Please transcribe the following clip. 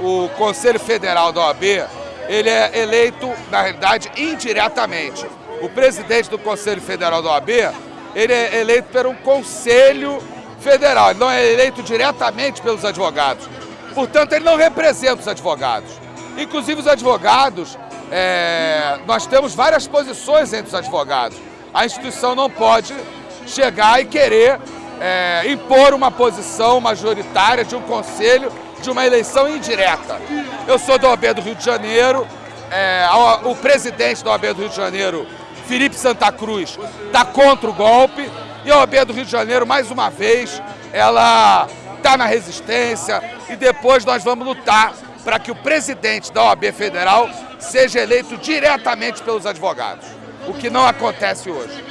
o Conselho Federal da OAB, ele é eleito, na realidade, indiretamente. O presidente do Conselho Federal da OAB, ele é eleito por um Conselho Federal, ele não é eleito diretamente pelos advogados. Portanto, ele não representa os advogados. Inclusive, os advogados, é, nós temos várias posições entre os advogados. A instituição não pode chegar e querer é, impor uma posição majoritária de um conselho de uma eleição indireta. Eu sou da OAB do Rio de Janeiro, é, o presidente da OAB do Rio de Janeiro, Felipe Santa Cruz, está contra o golpe e a OAB do Rio de Janeiro, mais uma vez, ela está na resistência e depois nós vamos lutar para que o presidente da OAB Federal seja eleito diretamente pelos advogados, o que não acontece hoje.